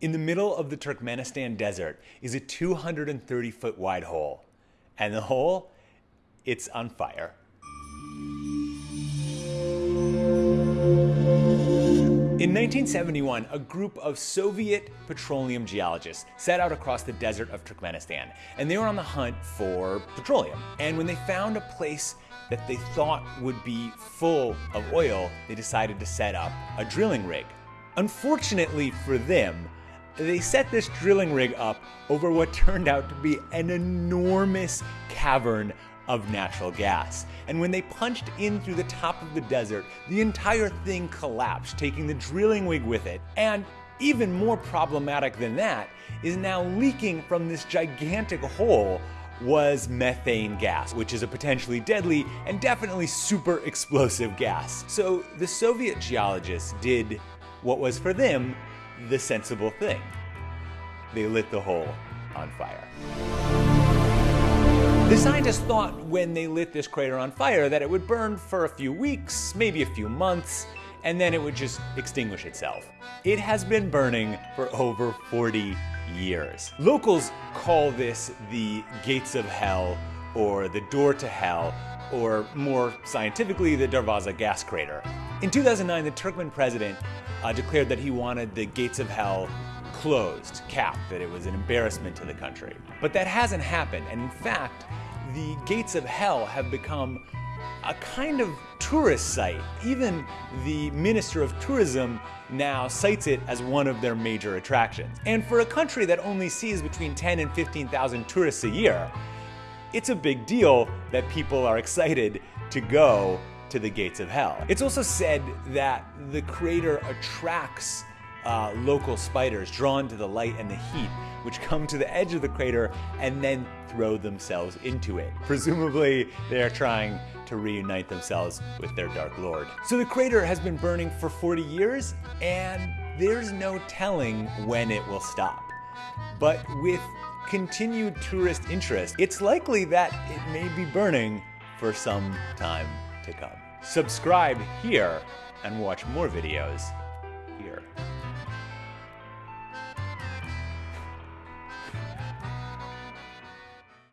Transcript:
In the middle of the Turkmenistan desert is a 230 foot wide hole. And the hole, it's on fire. In 1971, a group of Soviet petroleum geologists set out across the desert of Turkmenistan, and they were on the hunt for petroleum. And when they found a place that they thought would be full of oil, they decided to set up a drilling rig. Unfortunately for them, they set this drilling rig up over what turned out to be an enormous cavern of natural gas. And when they punched in through the top of the desert, the entire thing collapsed, taking the drilling rig with it. And even more problematic than that is now leaking from this gigantic hole was methane gas, which is a potentially deadly and definitely super explosive gas. So the Soviet geologists did what was for them the sensible thing. They lit the hole on fire. The scientists thought when they lit this crater on fire that it would burn for a few weeks, maybe a few months, and then it would just extinguish itself. It has been burning for over 40 years. Locals call this the gates of hell or the door to hell or more scientifically, the Darvaza gas crater. In 2009, the Turkmen president uh, declared that he wanted the gates of hell closed, capped, that it was an embarrassment to the country. But that hasn't happened, and in fact, the gates of hell have become a kind of tourist site. Even the Minister of Tourism now cites it as one of their major attractions. And for a country that only sees between 10 and 15,000 tourists a year, it's a big deal that people are excited to go to the gates of hell. It's also said that the crater attracts uh, local spiders drawn to the light and the heat, which come to the edge of the crater and then throw themselves into it. Presumably, they are trying to reunite themselves with their Dark Lord. So the crater has been burning for 40 years, and there's no telling when it will stop. But with continued tourist interest, it's likely that it may be burning for some time Subscribe here and watch more videos